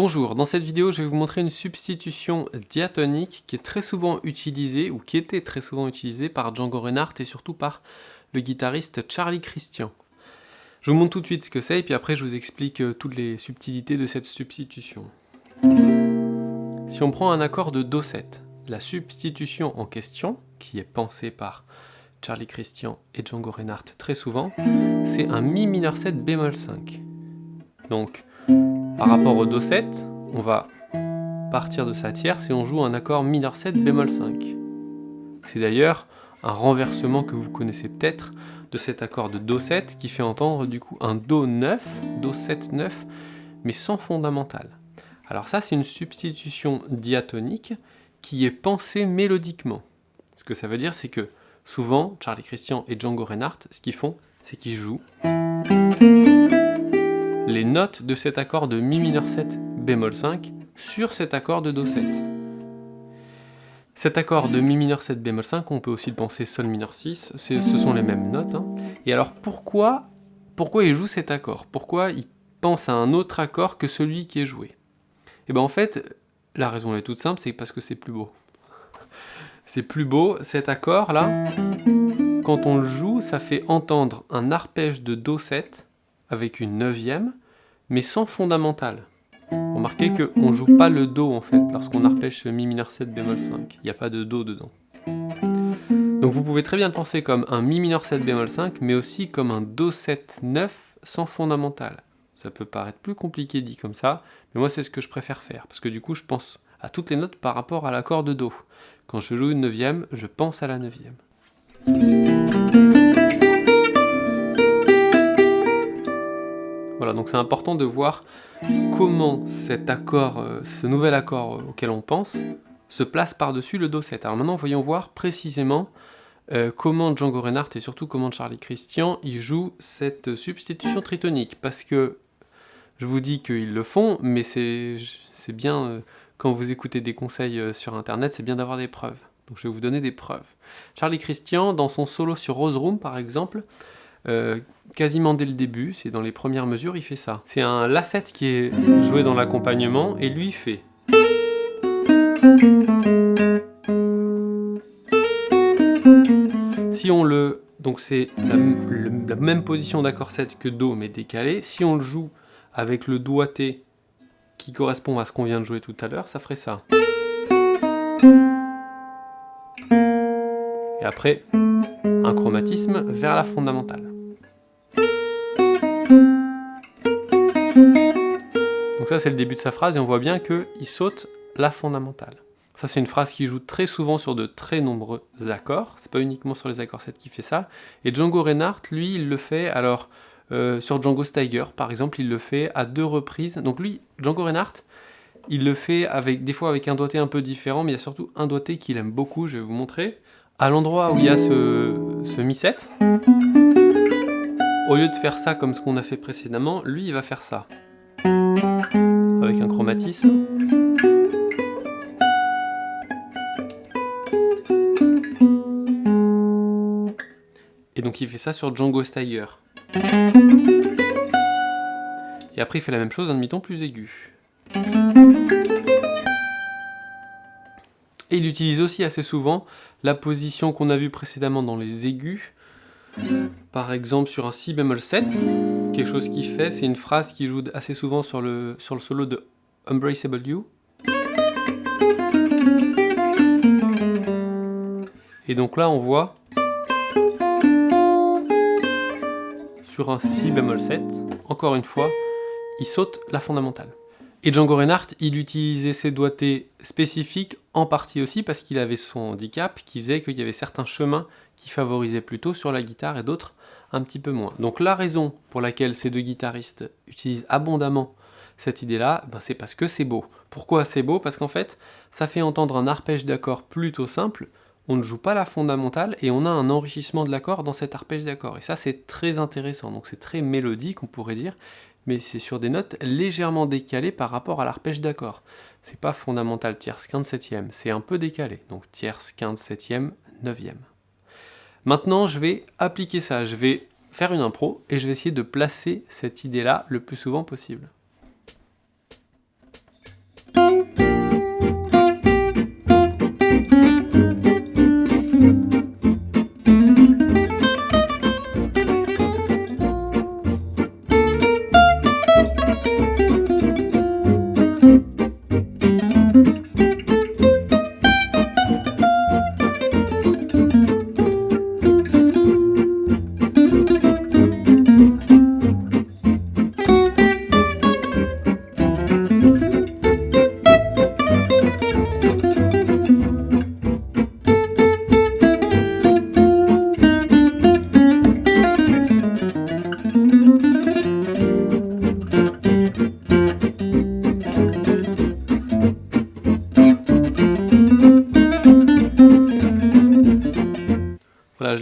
Bonjour, dans cette vidéo je vais vous montrer une substitution diatonique qui est très souvent utilisée, ou qui était très souvent utilisée par Django Reinhardt et surtout par le guitariste Charlie Christian. Je vous montre tout de suite ce que c'est et puis après je vous explique euh, toutes les subtilités de cette substitution. Si on prend un accord de Do7, la substitution en question, qui est pensée par Charlie Christian et Django Reinhardt très souvent, c'est un Mi mineur 7 bémol 5. Donc, par rapport au Do7, on va partir de sa tierce et on joue un accord mineur 7 bémol 5. C'est d'ailleurs un renversement que vous connaissez peut-être de cet accord de Do7 qui fait entendre du coup un Do 9, Do 7 9, mais sans fondamental. Alors ça c'est une substitution diatonique qui est pensée mélodiquement. Ce que ça veut dire c'est que souvent Charlie Christian et Django Reinhardt, ce qu'ils font, c'est qu'ils jouent les notes de cet accord de Mi mineur 7 bémol 5 sur cet accord de Do 7. Cet accord de Mi mineur 7 bémol 5, on peut aussi le penser Sol mineur 6, ce sont les mêmes notes. Hein. Et alors pourquoi, pourquoi il joue cet accord? Pourquoi il pense à un autre accord que celui qui est joué? Et eh bien en fait, la raison est toute simple, c'est parce que c'est plus beau. C'est plus beau, cet accord là, quand on le joue, ça fait entendre un arpège de Do 7 avec une neuvième, mais sans fondamental. Remarquez qu'on ne joue pas le Do en fait, lorsqu'on arpège ce Mi mineur 7 bémol 5. Il n'y a pas de Do dedans. Donc vous pouvez très bien le penser comme un Mi mineur 7 bémol 5, mais aussi comme un Do 7 9 sans fondamental. Ça peut paraître plus compliqué dit comme ça, mais moi c'est ce que je préfère faire, parce que du coup je pense à toutes les notes par rapport à l'accord de Do. Quand je joue une neuvième, je pense à la neuvième. Donc c'est important de voir comment cet accord, euh, ce nouvel accord euh, auquel on pense, se place par-dessus le Do7. Alors maintenant, voyons voir précisément euh, comment Django Reinhardt et surtout comment Charlie Christian y jouent cette substitution tritonique. Parce que je vous dis qu'ils le font, mais c'est bien, quand vous écoutez des conseils sur internet, c'est bien d'avoir des preuves. Donc je vais vous donner des preuves. Charlie Christian, dans son solo sur Rose Room par exemple, euh, quasiment dès le début, c'est dans les premières mesures, il fait ça. C'est un La7 qui est joué dans l'accompagnement, et lui fait... Si on le... Donc c'est la, même position d'accord 7 que Do, mais décalé. Si on le joue avec le doigté qui correspond à ce qu'on vient de jouer tout à l'heure, ça ferait ça. Et après, un chromatisme vers la fondamentale. Donc ça c'est le début de sa phrase et on voit bien qu'il saute la fondamentale. Ça c'est une phrase qui joue très souvent sur de très nombreux accords, c'est pas uniquement sur les accords 7 qui fait ça. Et Django Reinhardt, lui, il le fait, alors euh, sur Django Steiger par exemple, il le fait à deux reprises. Donc lui, Django Reinhardt, il le fait avec des fois avec un doigté un peu différent, mais il y a surtout un doigté qu'il aime beaucoup, je vais vous montrer. À l'endroit où il y a ce, ce Mi7, au lieu de faire ça comme ce qu'on a fait précédemment, lui il va faire ça avec un chromatisme. Et donc il fait ça sur Django Steiger. Et après il fait la même chose, un demi-ton plus aigu. Et il utilise aussi assez souvent la position qu'on a vue précédemment dans les aigus, par exemple sur un Si bémol 7, quelque chose qu'il fait, c'est une phrase qui joue assez souvent sur le, sur le solo de Embraceable You. Et donc là on voit sur un Si bémol 7, encore une fois, il saute la fondamentale. Et Django Reinhardt, il utilisait ses doigtés spécifiques en partie aussi parce qu'il avait son handicap qui faisait qu'il y avait certains chemins qui favorisaient plutôt sur la guitare et d'autres un petit peu moins. Donc la raison pour laquelle ces deux guitaristes utilisent abondamment cette idée-là, ben c'est parce que c'est beau. Pourquoi c'est beau? Parce qu'en fait, ça fait entendre un arpège d'accord plutôt simple, on ne joue pas la fondamentale et on a un enrichissement de l'accord dans cet arpège d'accord. Et ça, c'est très intéressant. Donc c'est très mélodique, on pourrait dire, mais c'est sur des notes légèrement décalées par rapport à l'arpège d'accord. C'est pas fondamental tierce, quinte, septième, c'est un peu décalé. Donc tierce, quinte, septième, neuvième. Maintenant, je vais appliquer ça, je vais faire une impro et je vais essayer de placer cette idée-là le plus souvent possible.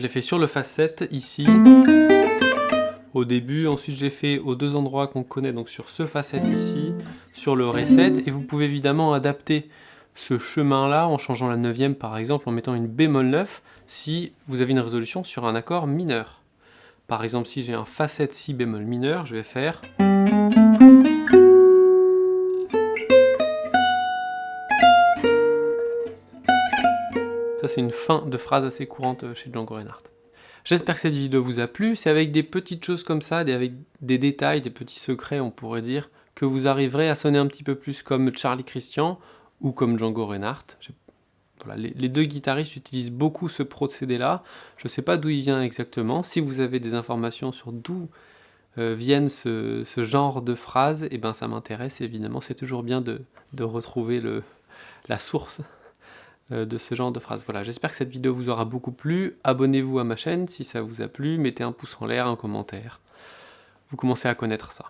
L'ai fait sur le facette, ici, au début. Ensuite, je l'ai fait aux deux endroits qu'on connaît, donc sur ce facette ici, sur le reset. Et vous pouvez évidemment adapter ce chemin-là en changeant la neuvième, par exemple, en mettant une bémol 9, si vous avez une résolution sur un accord mineur. Par exemple, si j'ai un facette si bémol mineur, je vais faire... C'est une fin de phrase assez courante chez Django Reinhardt. J'espère que cette vidéo vous a plu. C'est avec des petites choses comme ça, avec des détails, des petits secrets, on pourrait dire, que vous arriverez à sonner un petit peu plus comme Charlie Christian ou comme Django Reinhardt. les, deux guitaristes utilisent beaucoup ce procédé-là. Je ne sais pas d'où il vient exactement. Si vous avez des informations sur d'où euh, viennent ce, genre de phrases, eh ben, ça m'intéresse évidemment. C'est toujours bien de, retrouver la source euh, euh, de ce genre de phrase. Voilà, j'espère que cette vidéo vous aura beaucoup plu. Abonnez-vous à ma chaîne si ça vous a plu, mettez un pouce en l'air, un commentaire. Vous commencez à connaître ça.